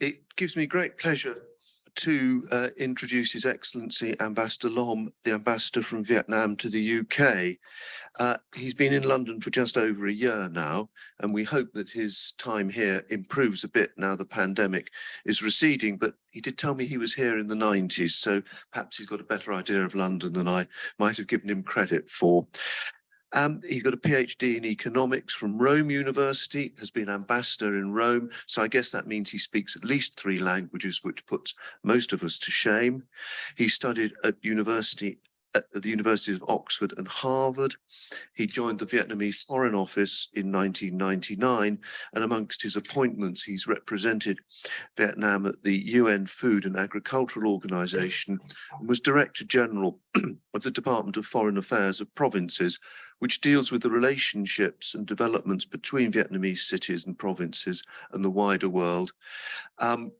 it gives me great pleasure to uh, introduce His Excellency Ambassador Long, the ambassador from Vietnam to the UK. Uh, he's been in London for just over a year now, and we hope that his time here improves a bit now the pandemic is receding. But he did tell me he was here in the 90s, so perhaps he's got a better idea of London than I might have given him credit for. Um, he got a PhD in economics from Rome University, has been ambassador in Rome. So I guess that means he speaks at least three languages, which puts most of us to shame. He studied at university at the Universities of Oxford and Harvard. He joined the Vietnamese Foreign Office in 1999, and amongst his appointments, he's represented Vietnam at the UN Food and Agricultural Organization and was Director General of the Department of Foreign Affairs of Provinces, which deals with the relationships and developments between Vietnamese cities and provinces and the wider world. Um,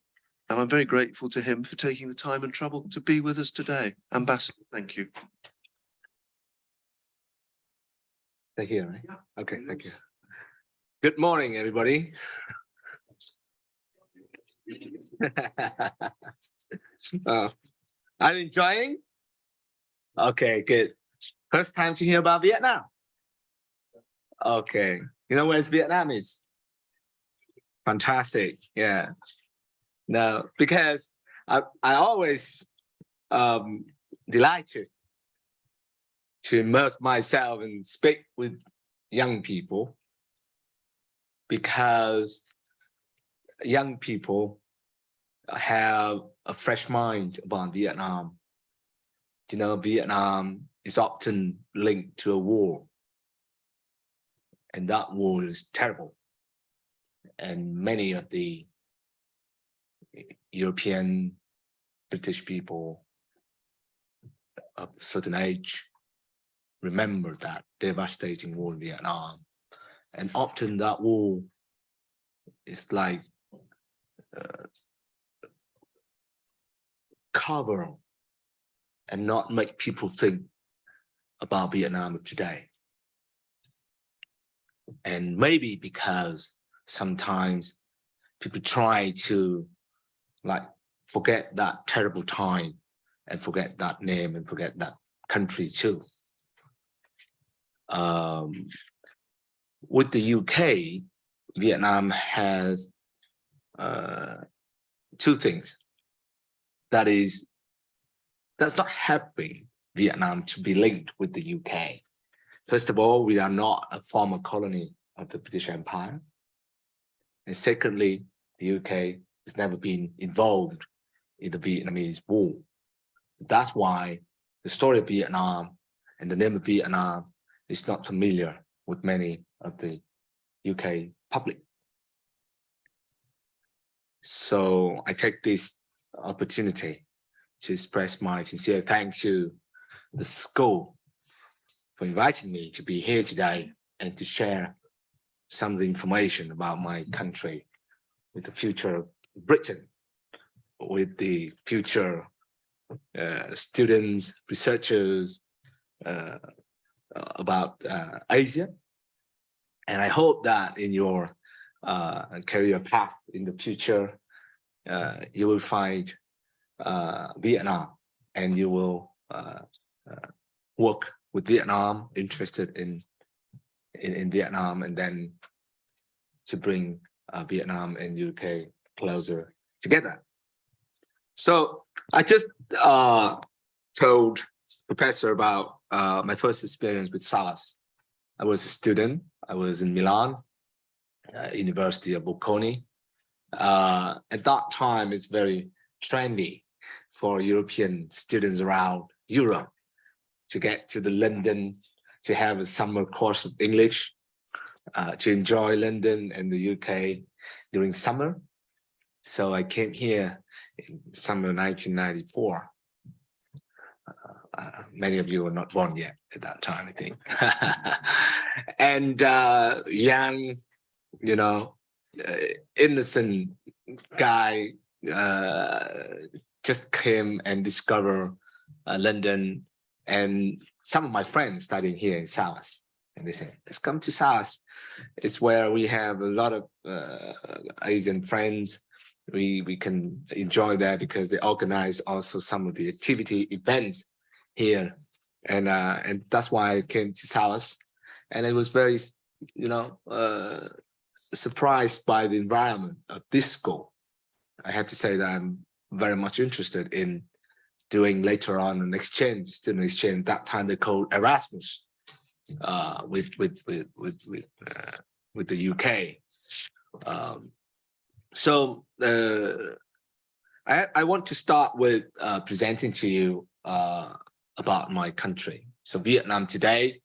and I'm very grateful to him for taking the time and trouble to be with us today. Ambassador, thank you. Thank you. right? Okay, thank you. Good morning, everybody. uh, you enjoying? Okay, good. First time to hear about Vietnam. Okay, you know where's Vietnam is? Fantastic, yeah. No, because I I always um delighted to immerse myself and speak with young people because young people have a fresh mind about Vietnam. You know, Vietnam is often linked to a war. And that war is terrible. And many of the European, British people of a certain age remember that devastating war in Vietnam. And often that war is like uh, cover and not make people think about Vietnam of today. And maybe because sometimes people try to like forget that terrible time and forget that name and forget that country too. Um, with the UK, Vietnam has uh, two things. That is, that's not helping Vietnam to be linked with the UK. First of all, we are not a former colony of the British Empire. And secondly, the UK has never been involved in the Vietnamese war. That's why the story of Vietnam and the name of Vietnam is not familiar with many of the UK public. So I take this opportunity to express my sincere thanks to the school for inviting me to be here today and to share some of the information about my country with the future of Britain, with the future uh, students, researchers uh, about uh, Asia. And I hope that in your uh, career path in the future, uh, you will find uh, Vietnam and you will work with Vietnam, interested in, in, in Vietnam, and then to bring uh, Vietnam and UK closer together. So I just uh, told professor about uh, my first experience with SOAS. I was a student. I was in Milan, uh, University of Bocconi. Uh, at that time, it's very trendy for European students around Europe to get to the London, to have a summer course of English, uh, to enjoy London and the UK during summer. So I came here in summer 1994. Uh, uh, many of you were not born yet at that time, I think. and uh, young, you know, uh, innocent guy uh, just came and discovered London and some of my friends studying here in SOAS, and they said, let's come to SOAS. It's where we have a lot of uh, Asian friends. We we can enjoy that because they organize also some of the activity events here. And uh and that's why I came to SOAS. And it was very you know uh surprised by the environment of this school. I have to say that I'm very much interested in doing later on an exchange student exchange that time they called Erasmus uh with with with with with, uh, with the UK um so uh, I, I want to start with uh, presenting to you uh, about my country. So Vietnam today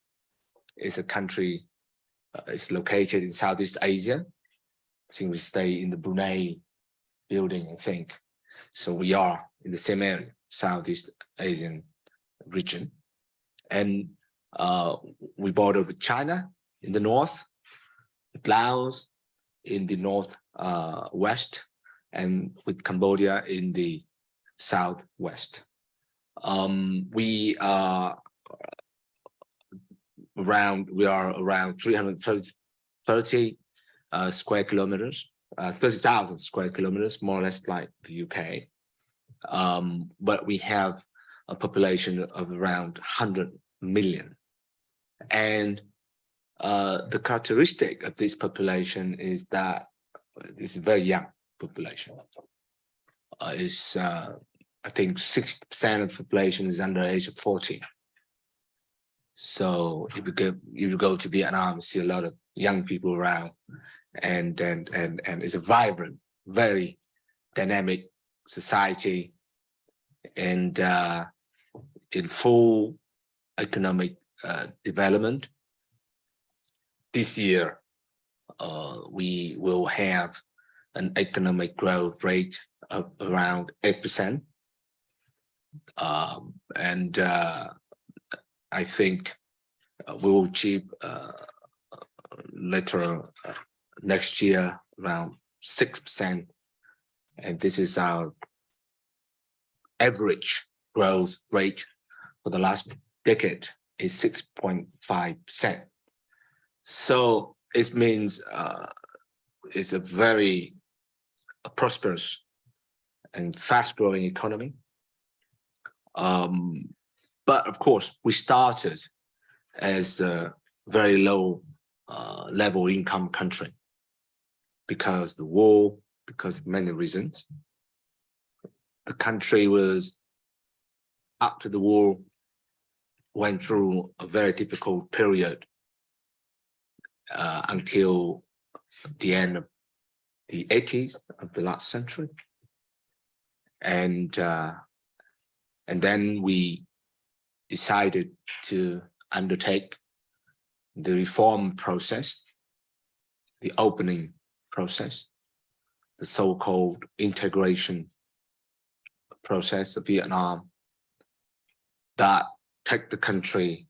is a country, uh, it's located in Southeast Asia. I think we stay in the Brunei building, I think. So we are in the same area, Southeast Asian region. And uh, we border with China in the north, with Laos in the north uh, west and with Cambodia in the southwest. Um, we are around, we are around 330 uh, square kilometers, uh, 30,000 square kilometers, more or less like the UK. Um, but we have a population of around 100 million. And uh, the characteristic of this population is that it's a very young population. Uh, is uh, I think 60% of the population is under age of 40. So if you go if you go to Vietnam, you see a lot of young people around, and and and and it's a vibrant, very dynamic society, and uh, in full economic uh, development. This year, uh, we will have an economic growth rate of around 8%. Um, and uh, I think uh, we will achieve uh, later next year around 6%. And this is our average growth rate for the last decade is 6.5%. So it means uh, it's a very prosperous and fast growing economy. Um, but of course, we started as a very low uh, level income country because the war, because of many reasons. The country was, after the war, went through a very difficult period uh, until the end of the 80s of the last century. And, uh, and then we decided to undertake the reform process, the opening process, the so-called integration process of Vietnam that take the country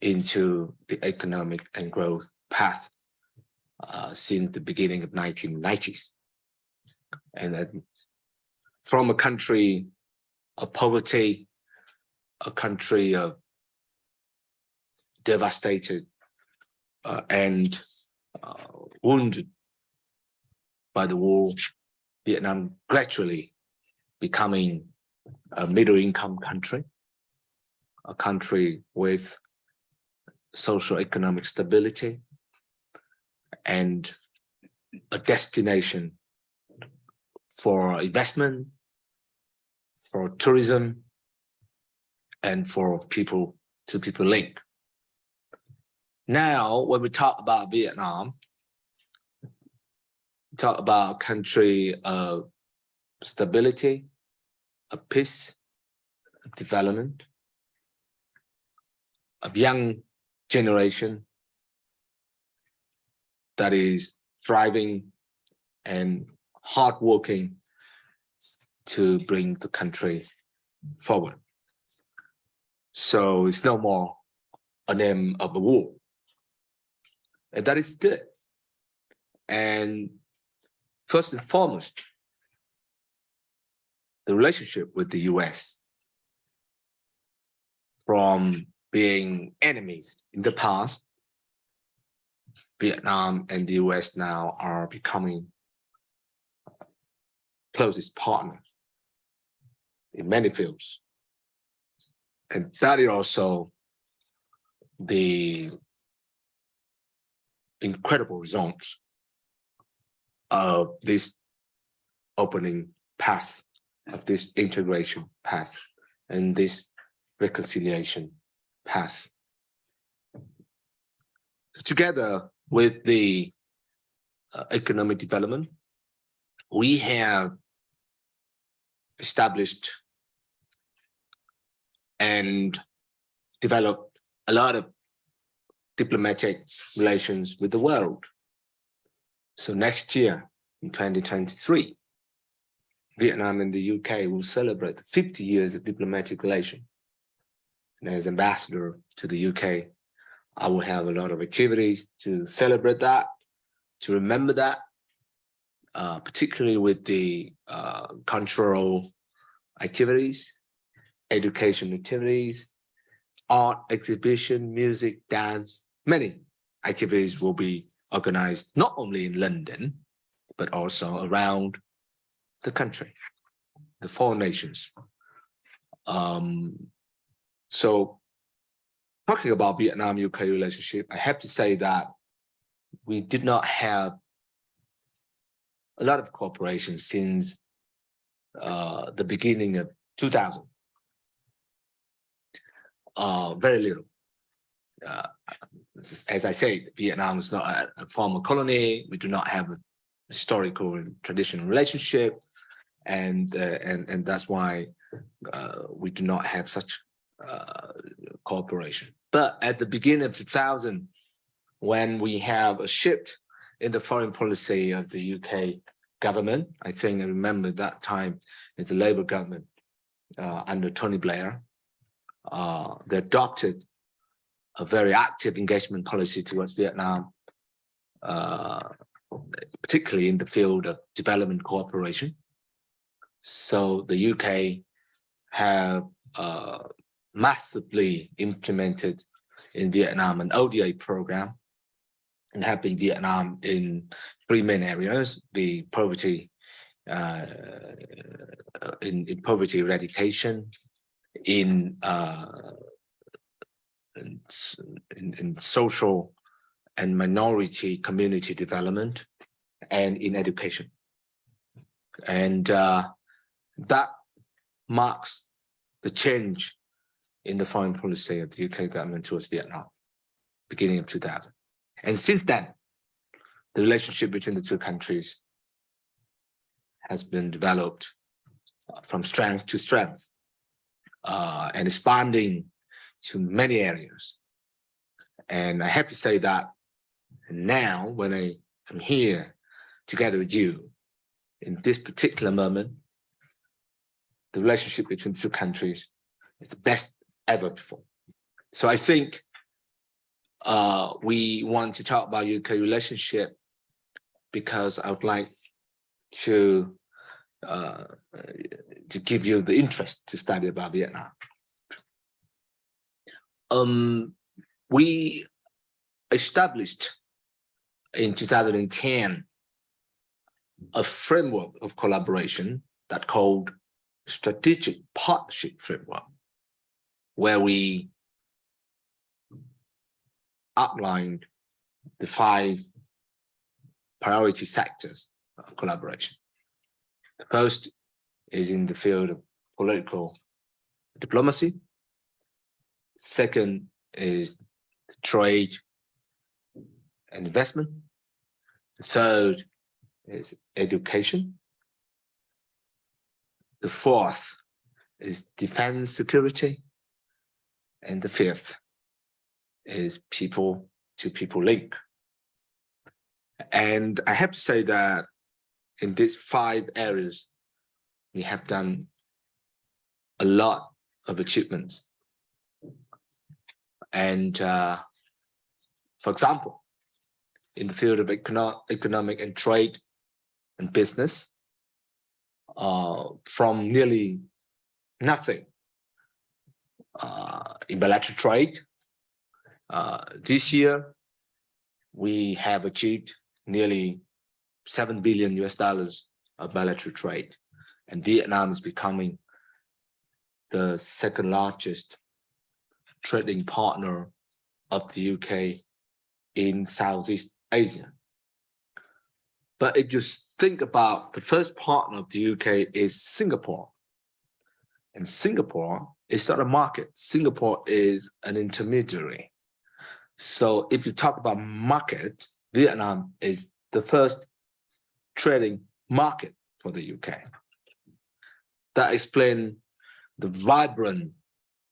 into the economic and growth path uh, since the beginning of 1990s. And then from a country of poverty, a country of devastated uh, and uh, wounded by the war, Vietnam gradually becoming a middle income country, a country with social economic stability and a destination for investment, for tourism, and for people to people link. Now, when we talk about Vietnam, talk about country of stability, of peace, development, of young generation that is thriving and hardworking to bring the country forward. So it's no more a name of a war. And that is good. And first and foremost, the relationship with the US from being enemies in the past, Vietnam and the US now are becoming closest partner in many fields. And that is also the incredible results of this opening path of this integration path and this reconciliation path. Together with the uh, economic development, we have established and developed a lot of diplomatic relations with the world. So next year, in 2023, Vietnam and the UK will celebrate 50 years of diplomatic relation. And as ambassador to the UK, I will have a lot of activities to celebrate that, to remember that, uh, particularly with the uh, cultural activities, education activities, art exhibition, music, dance, many activities will be organized not only in London, but also around the country, the four nations. Um, so talking about Vietnam-UK relationship, I have to say that we did not have a lot of cooperation since uh, the beginning of 2000. Uh, very little. Uh, as I said, Vietnam is not a, a former colony. We do not have a historical and traditional relationship and uh, and and that's why uh, we do not have such uh, cooperation. But at the beginning of 2000, when we have a shift in the foreign policy of the UK government, I think I remember that time is the Labour government uh, under Tony Blair. Uh, they adopted a very active engagement policy towards Vietnam, uh, particularly in the field of development cooperation. So the UK have uh, massively implemented in Vietnam an ODA program and helping Vietnam in three main areas, the poverty, uh, in, in poverty eradication, in, uh, in, in social and minority community development, and in education. And uh, that marks the change in the foreign policy of the UK government towards Vietnam, beginning of 2000. And since then, the relationship between the two countries has been developed from strength to strength uh, and expanding to many areas. And I have to say that now when I am here together with you in this particular moment, the relationship between the two countries is the best ever before. So I think uh, we want to talk about UK relationship because I would like to uh, to give you the interest to study about Vietnam. Um, we established in 2010 a framework of collaboration that called strategic partnership framework, where we outlined the five priority sectors of collaboration. The first is in the field of political diplomacy. Second is trade and investment. The third is education. The fourth is defense security. And the fifth is people to people link. And I have to say that in these five areas, we have done a lot of achievements. And uh, for example, in the field of econo economic and trade and business, uh, from nearly nothing uh, in bilateral trade. Uh, this year, we have achieved nearly 7 billion US dollars of bilateral trade and Vietnam is becoming the second largest trading partner of the UK in Southeast Asia. But if you think about the first partner of the UK is Singapore. And Singapore is not a market. Singapore is an intermediary. So if you talk about market, Vietnam is the first trading market for the UK. That explains the vibrant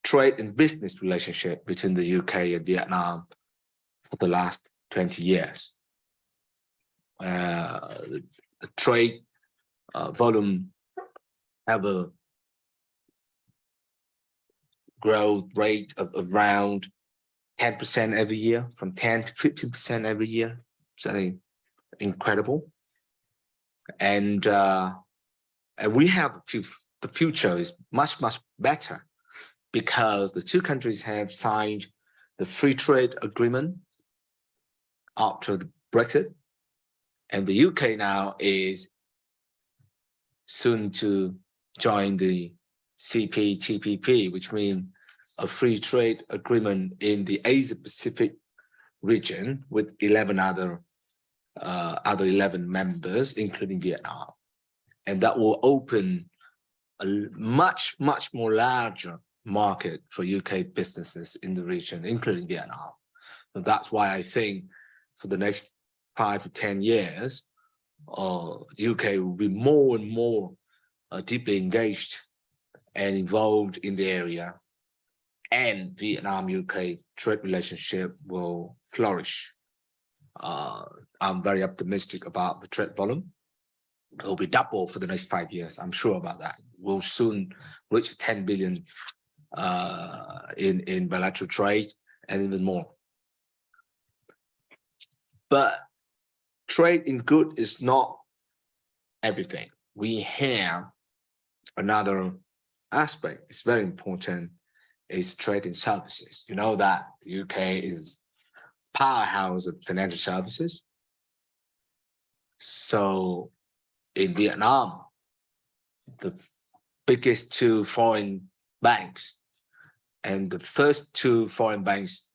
trade and business relationship between the UK and Vietnam for the last 20 years. Uh, the trade uh, volume have a growth rate of around 10% every year, from 10 to 15% every year. Something incredible. And uh, and we have the future is much, much better because the two countries have signed the free trade agreement after the Brexit. And the UK now is soon to join the CPTPP, which means a free trade agreement in the Asia Pacific region with 11 other uh, other 11 members, including Vietnam. And that will open a much, much more larger market for UK businesses in the region, including Vietnam. So that's why I think for the next five to 10 years, uh, UK will be more and more uh, deeply engaged and involved in the area and Vietnam-UK trade relationship will flourish. Uh, I'm very optimistic about the trade volume. It will be double for the next five years. I'm sure about that. We'll soon reach 10 billion uh, in, in bilateral trade and even more. But trade in good is not everything. We have another aspect. It's very important is trade in services. You know that the UK is powerhouse of financial services. So in Vietnam, the biggest two foreign banks and the first two foreign banks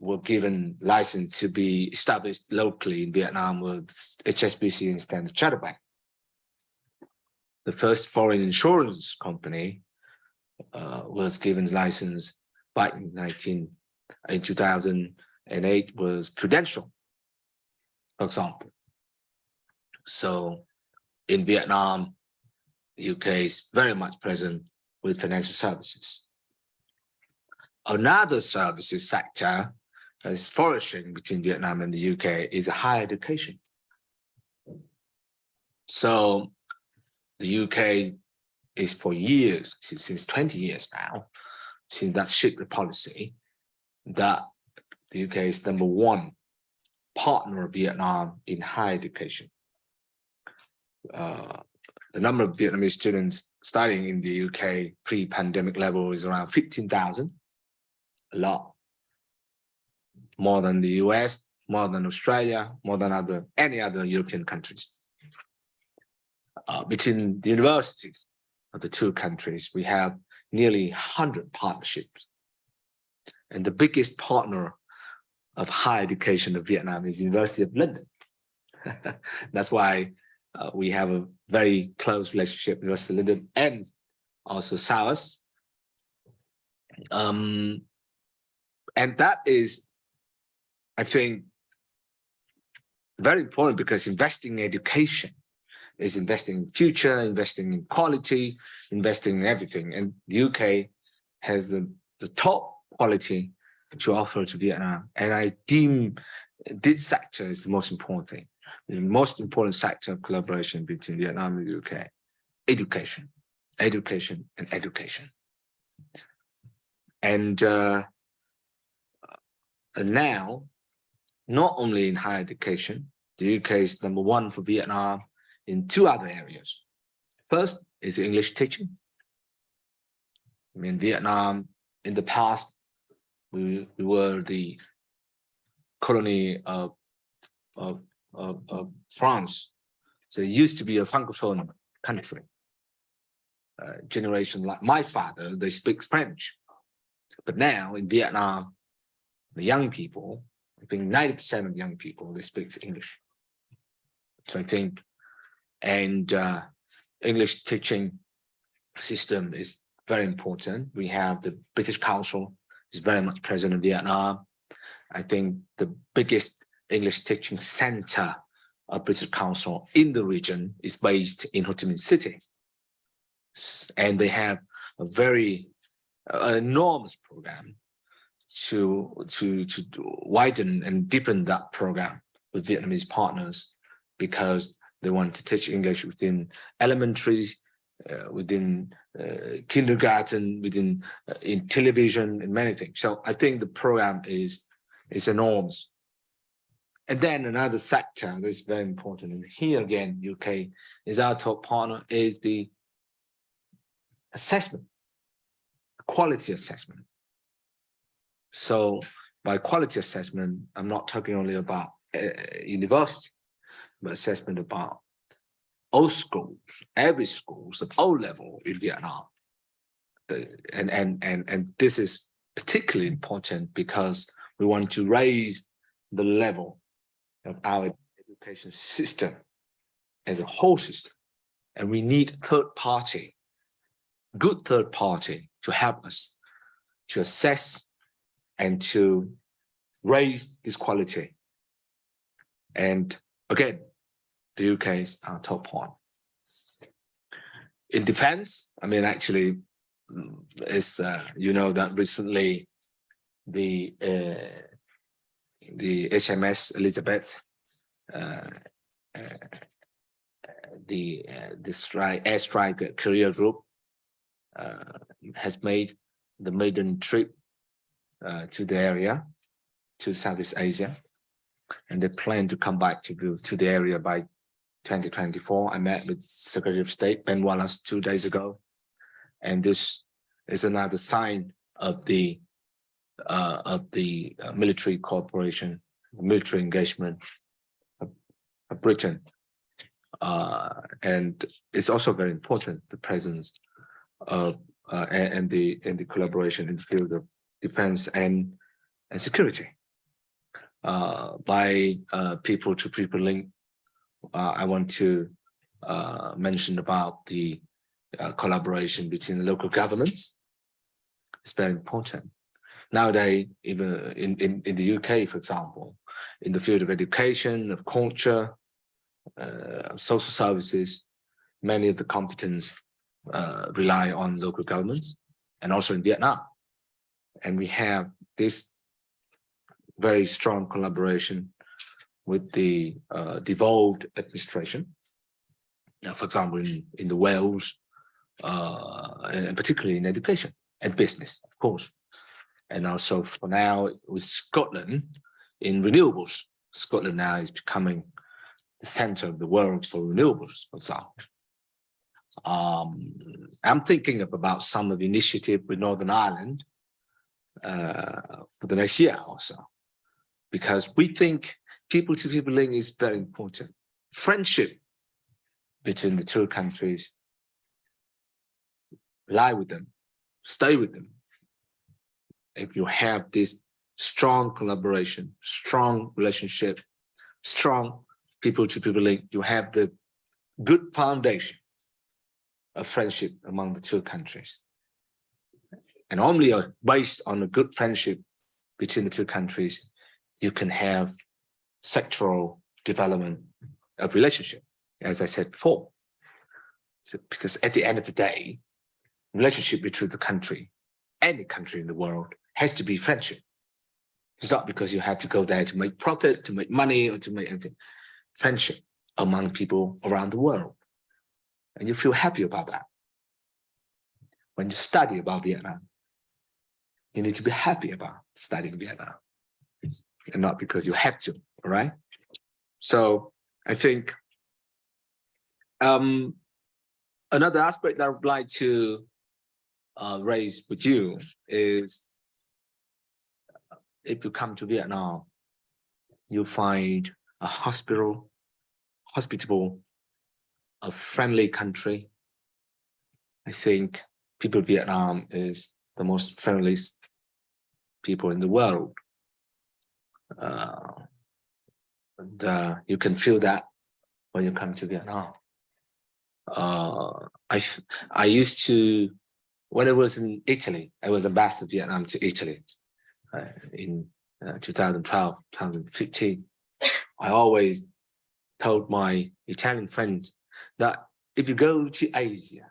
were given license to be established locally in Vietnam with HSBC and Standard Chartered Bank. The first foreign insurance company uh, was given license in 19 in 2008 was Prudential, for example. So in Vietnam, the UK is very much present with financial services. Another services sector that is flourishing between Vietnam and the UK is higher education. So the UK is for years, since 20 years now, since that shaped the policy, that the UK is number one partner of Vietnam in higher education. Uh, the number of Vietnamese students studying in the UK pre-pandemic level is around 15,000, a lot. More than the US, more than Australia, more than other any other European countries. Uh, between the universities, of the two countries, we have nearly 100 partnerships. And the biggest partner of higher education of Vietnam is the University of London. That's why uh, we have a very close relationship with University of London and also SOAS. Um, and that is, I think, very important because investing in education is investing in future, investing in quality, investing in everything. And the UK has the, the top quality to offer to Vietnam. And I deem this sector is the most important thing. The most important sector of collaboration between Vietnam and the UK, education, education and education. And uh, now, not only in higher education, the UK is number one for Vietnam in two other areas. First is English teaching. I mean, Vietnam, in the past, we, we were the colony of, of, of, of France. So it used to be a francophone country. uh, generation like my father, they speak French. But now in Vietnam, the young people, I think 90% of young people, they speak English. So I think, and uh, English teaching system is very important. We have the British Council is very much present in Vietnam. I think the biggest English teaching center of British Council in the region is based in Ho Chi Minh City. And they have a very uh, enormous program to, to, to widen and deepen that program with Vietnamese partners because they want to teach English within elementary, uh, within uh, kindergarten, within uh, in television and many things. So I think the program is is enormous. And then another sector that's very important, and here again, UK is our top partner, is the assessment, quality assessment. So by quality assessment, I'm not talking only about uh, university, but assessment about all schools, every schools at all level in Vietnam. The, and, and, and, and this is particularly important because we want to raise the level of our education system as a whole system. And we need third party, good third party to help us to assess and to raise this quality. And again, the UK is our top one. In defense, I mean, actually, mm, it's, uh, you know, that recently the uh, the HMS Elizabeth, uh, uh, the uh, the strike airstrike career group uh, has made the maiden trip uh, to the area to Southeast Asia, and they plan to come back to the, to the area by 2024. I met with Secretary of State Ben Wallace two days ago, and this is another sign of the uh, of the uh, military cooperation, military engagement of, of Britain. Uh, and it's also very important, the presence of uh, and, and the and the collaboration in the field of defense and and security. Uh, by uh, people to people link, uh, I want to uh, mention about the collaboration between local governments. It's very important nowadays, even in, in, in the UK, for example, in the field of education, of culture, uh, social services, many of the competence uh, rely on local governments and also in Vietnam. And we have this very strong collaboration with the uh, devolved administration. Now, for example, in, in the Wales, uh, and particularly in education and business, of course and also for now with Scotland in renewables. Scotland now is becoming the center of the world for renewables, for example. Um, I'm thinking of about some of the initiative with Northern Ireland uh, for the next year or so, because we think people to people link is very important. Friendship between the two countries, lie with them, stay with them, if you have this strong collaboration, strong relationship, strong people to people link, you have the good foundation of friendship among the two countries. And only based on a good friendship between the two countries, you can have sectoral development of relationship, as I said before. So, because at the end of the day, relationship between the country, any country in the world has to be friendship. It's not because you have to go there to make profit, to make money, or to make anything. Friendship among people around the world. And you feel happy about that. When you study about Vietnam, you need to be happy about studying Vietnam. And not because you have to, right? So I think um, another aspect that I would like to uh, raise with you is if you come to Vietnam, you find a hospital, hospitable, a friendly country, I think people Vietnam is the most friendliest people in the world. Uh, and uh, you can feel that when you come to Vietnam. Uh, I I used to when I was in Italy, I was ambassador of Vietnam to Italy uh, in uh, 2012, 2015. I always told my Italian friends that if you go to Asia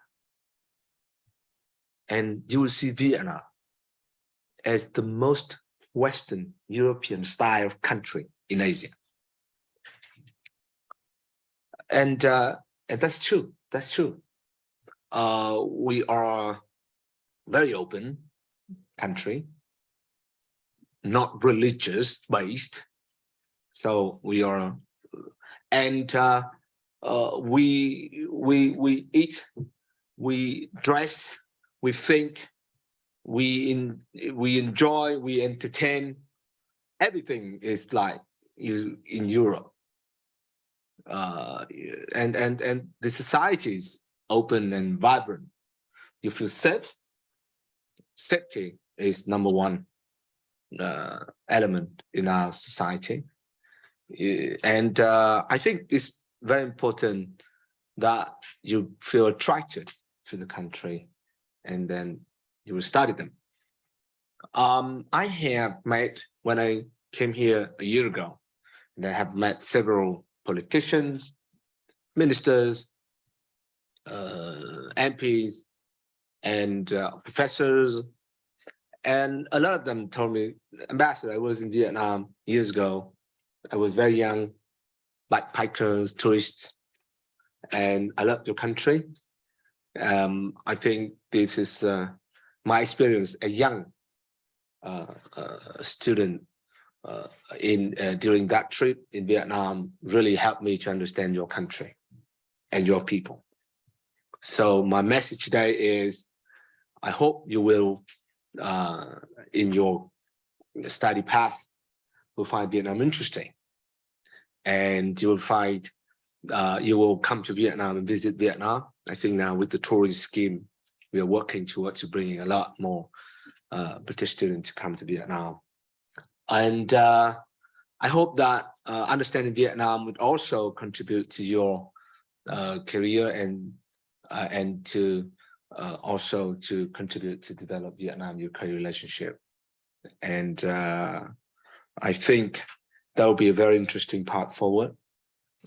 and you will see Vietnam as the most Western European style country in Asia. And, uh, and that's true. That's true. Uh, we are very open country, not religious based. So we are, and uh, uh, we we we eat, we dress, we think, we in we enjoy, we entertain. Everything is like you in Europe. Uh, and and and the society is open and vibrant. You feel safe. Safety is number one uh, element in our society. Eh, And uh, I think it's very important that you feel attracted to the country and then you will study them. Um, I have met, when I came here a year ago, and I have met several politicians, ministers, uh, MPs, and uh, professors. And a lot of them told me, Ambassador, I was in Vietnam years ago. I was very young, backpackers, tourists, and I loved your country. Um, I think this is uh, my experience, a young uh, uh, student uh, in uh, during that trip in Vietnam really helped me to understand your country and your people. So my message today is, I hope you will, uh, in your study path, will find Vietnam interesting. And you will find, uh, you will come to Vietnam and visit Vietnam. I think now with the tourism scheme, we are working towards bringing a lot more uh, British students to come to Vietnam. And uh, I hope that uh, understanding Vietnam would also contribute to your uh, career and and to also to contribute to develop Vietnam-UK relationship. And I think that will be a very interesting path forward.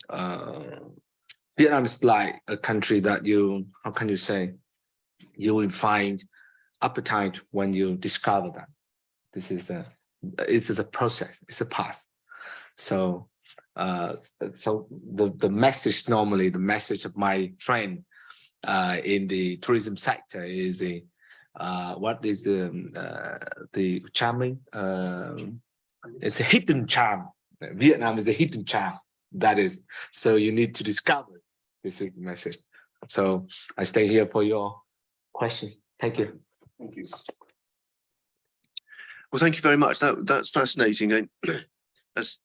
Uh, Vietnam is like a country that you, how can you say, you will find appetite when you discover that. This is a, it is a process, it's a path. So, uh, so the, the message normally, the message of my friend uh, in the tourism sector is uh, what is the um, uh, the charming? Um it's a hidden charm. Vietnam is a hidden charm. That is so you need to discover this is the message. So I stay here for your question. Thank you. Thank you. Well, thank you very much. That that's fascinating. And as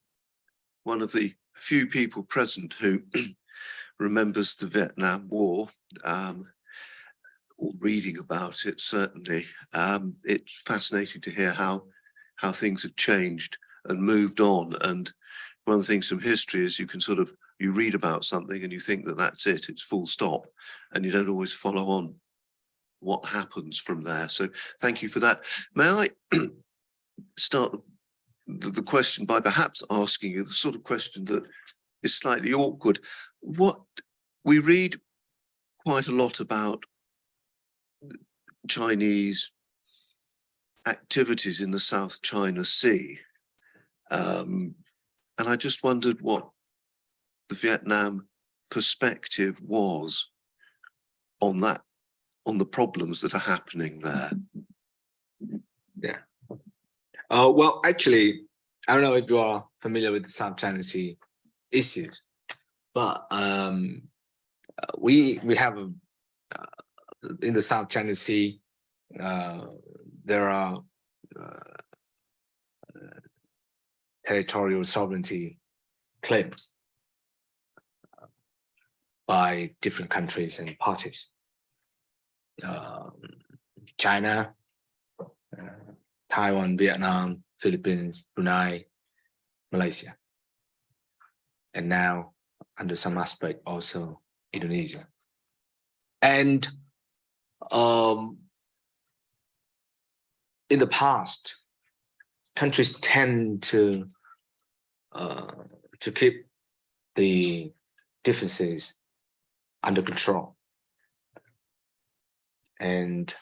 one of the few people present who remembers the Vietnam War, um, or reading about it, certainly, um, it's fascinating to hear how how things have changed and moved on. And one of the things from history is you can sort of you read about something and you think that that's it, it's full stop, and you don't always follow on what happens from there. So thank you for that. May I start the, the question by perhaps asking you the sort of question that is slightly awkward. What we read quite a lot about Chinese activities in the South China Sea. Um, and I just wondered what the Vietnam perspective was on that, on the problems that are happening there. Yeah. Uh, well, actually, I don't know if you are familiar with the South China Sea issues, but um, uh, we we have a, uh, in the South China Sea, uh, there are uh, territorial sovereignty claims by different countries and parties. um, China, uh, Taiwan, Vietnam, Philippines, Brunei, Malaysia. And now, under some aspect, also Indonesia. And um, in the past, countries tend to uh, to keep the differences under control. And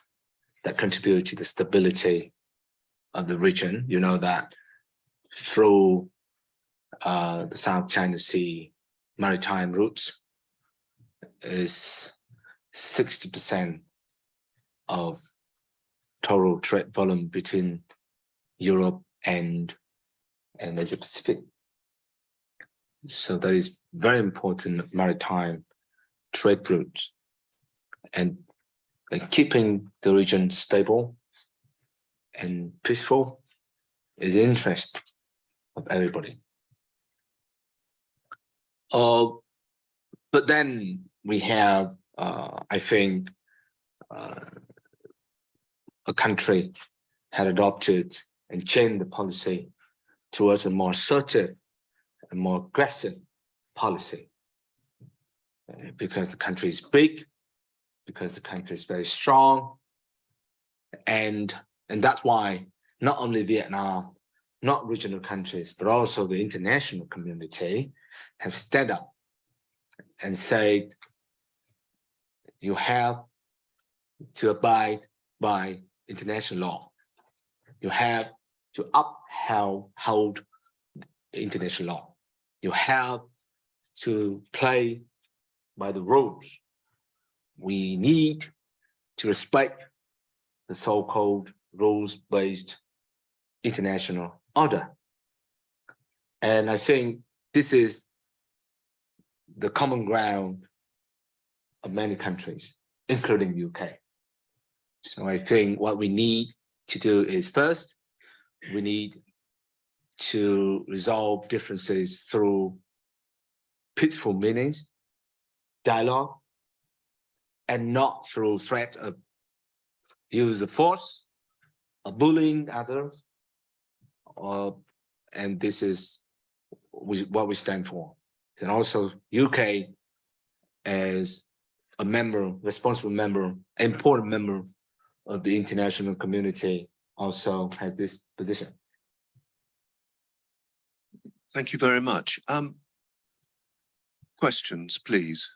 that contribute to the stability of the region. You know that through uh, the South China Sea maritime routes is 60% of total trade volume between Europe and and Asia Pacific. So that is very important maritime trade routes and like keeping the region stable and peaceful is the interest of everybody. Uh, but then we have, uh, I think, uh, a country had adopted and changed the policy towards a more assertive and more aggressive policy. Uh, because the country is big, because the country is very strong. And, and that's why not only Vietnam, not regional countries, but also the international community have stood up and said, you have to abide by international law. You have to uphold hold international law. You have to play by the rules. We need to respect the so-called rules-based international order. And I think this is the common ground of many countries, including the UK. So I think what we need to do is first, we need to resolve differences through peaceful meetings, dialogue, and not through threat of use of force, or bullying others, and this is what we stand for. And also UK as a member, responsible member, important member of the international community also has this position. Thank you very much. Um, questions, please.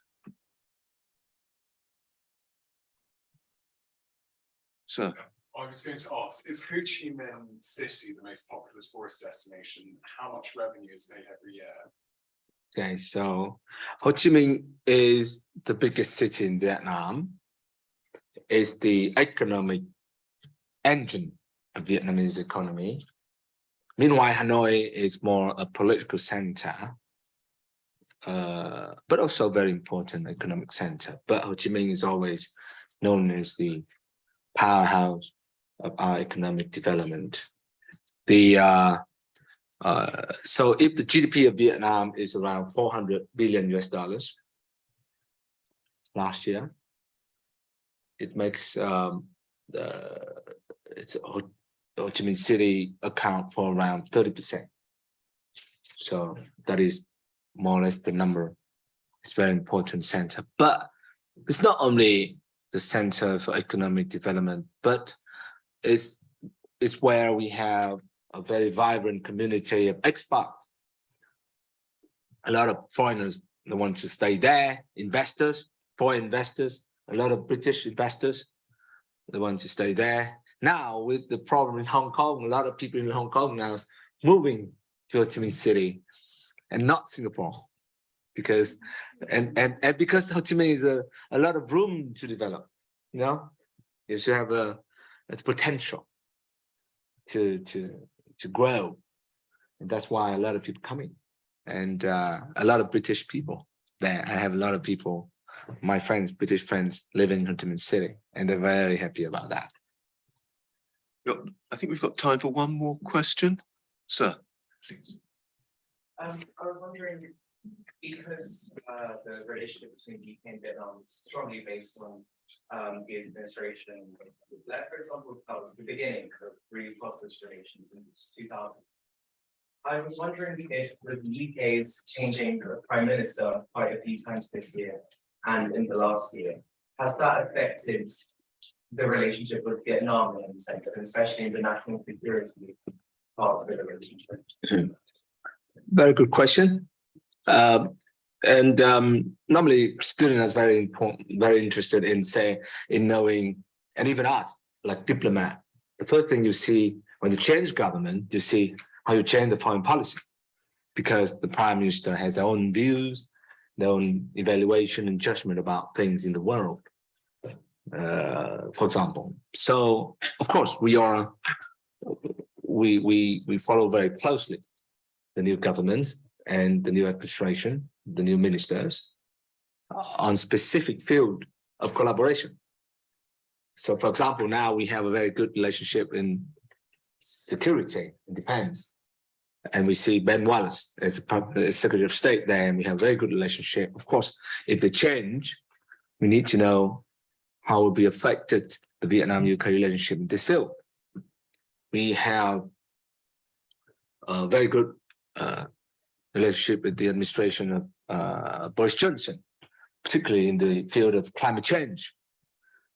Sir, I was going to ask, is Ho Chi Minh City the most popular tourist destination? How much revenue is made every year? Okay, so Ho Chi Minh is the biggest city in Vietnam. Is the economic engine of Vietnamese economy. Meanwhile, Hanoi is more a political center, uh, but also very important economic center. But Ho Chi Minh is always known as the powerhouse of our economic development. The uh, uh, so if the GDP of Vietnam is around 400 billion US dollars last year, it makes um, the it's Ho, Chi Minh City account for around 30 percent. So that is more or less the number. It's very important center, but it's not only the center for economic development, but it's it's where we have a very vibrant community of expats. A lot of foreigners they want to stay there, investors, foreign investors, a lot of British investors, they want to stay there. Now with the problem in Hong Kong, a lot of people in Hong Kong now moving to Ho City and not Singapore. Because and and and because Ho Chi Minh is a, a lot of room to develop, you know, you should have a it's potential to to to grow. And that's why a lot of people coming and uh, a lot of British people there. I have a lot of people, my friends, British friends living in Ho Chi Minh City, and they're very happy about that. Got- I think we've got time for one more question. Sir, please. Um, I was wondering, because uh the relationship between UK and Vietnam is strongly based on um the administration. Like, for example, that was the beginning of really prosperous relations in the two thousands. I was wondering if with the UK's changing the prime minister quite a few times this year and in the last year, has that affected the relationship with Vietnam in sense, and especially in the national security part of the relationship? Very good question. Um, and um, normally students are very important, very interested in say, in knowing, and even us, like diplomat. The first thing you see when you change government, you see how you change the foreign policy. Because the prime minister has their own views, their own evaluation and judgment about things in the world. Uh, for example, so of course we are, we we we follow very closely the new government and the new administration, the new ministers on specific field of collaboration. So for example, now we have a very good relationship in security and defense. And we see Ben Wallace as a Secretary of State there, and we have a very good relationship. Of course, if they change, we need to know how will be affected the Vietnam-UK relationship in this field. We have a very good uh, relationship with the administration of uh, Boris Johnson, particularly in the field of climate change.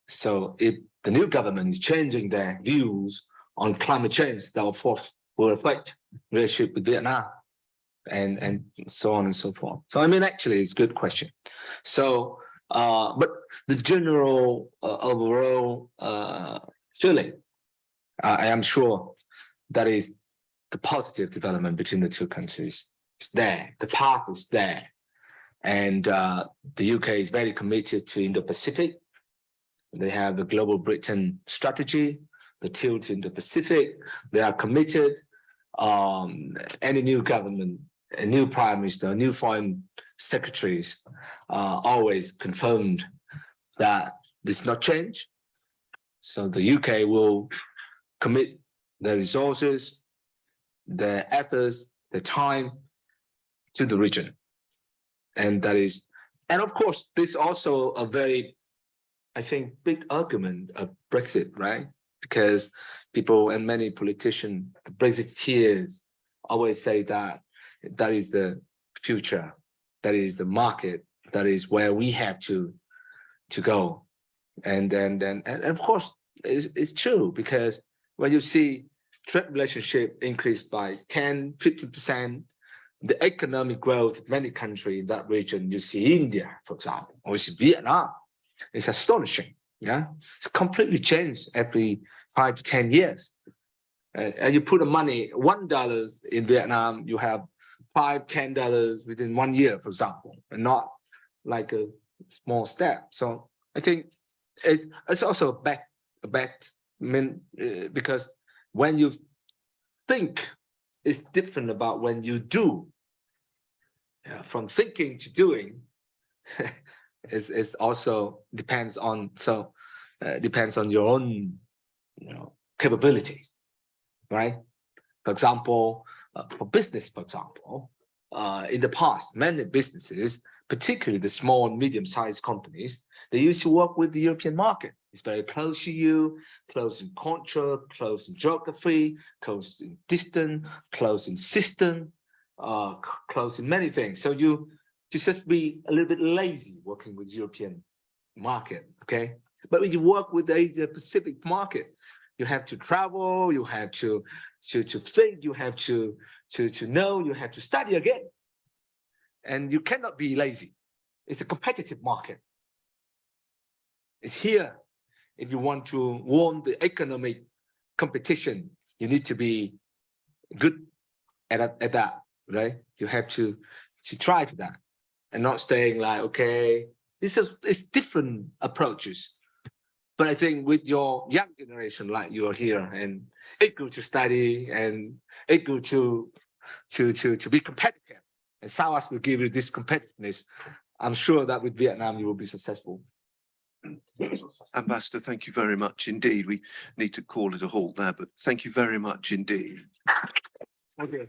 So if the new government is changing their views on climate change, that will, force, will affect relationship with Vietnam and, and so on and so forth. So I mean, actually, it's a good question. So, uh, but the general uh, overall uh, feeling, I am sure that is the positive development between the two countries It's there. The path is there. And uh, the UK is very committed to Indo-Pacific. They have the Global Britain strategy, the tilt in the Pacific. They are committed. Um, any new government, a new prime minister, a new foreign secretaries uh, always confirmed that this not change. So the UK will commit the resources, the efforts, the time to the region. And that is, and of course, this also a very, I think, big argument of Brexit, right? Because people and many politicians, the Brexiteers always say that that is the future, that is the market, that is where we have to to go. And then, and, and of course, it's, it's true because when you see trade relationship increased by 10, 50%, the economic growth of many countries in that region, you see India, for example, or you see Vietnam, it's astonishing. Yeah, it's completely changed every five to 10 years. Uh, and you put the money, one dollars in Vietnam, you have five, ten dollars within one year, for example, and not like a small step. So I think it's it's also a bet, a bet, mean, uh, because when you think it's different about when you do. Yeah, from thinking to doing is is also depends on so uh, depends on your own you know capabilities, right? For example, uh, for business, for example, uh, in the past, many businesses, particularly the small and medium-sized companies, they used to work with the European market. It's very close to you, close in culture, close in geography, close in distance, close in system, uh, close in many things. So you you just be a little bit lazy working with European market, okay? But when you work with the Asia Pacific market, you have to travel, you have to to to think, you have to to to know, you have to study again, and you cannot be lazy. It's a competitive market. It's here. If you want to win the economic competition, you need to be good at, at that, right? You have to to try to that and not staying like, okay, this is it's different approaches. But I think with your young generation, like you are here and eager to study and eager to to to to be competitive, and SOAS will give you this competitiveness. I'm sure that with Vietnam you will be successful. Ambassador, thank you very much indeed. We need to call it a halt there, but thank you very much indeed. Okay.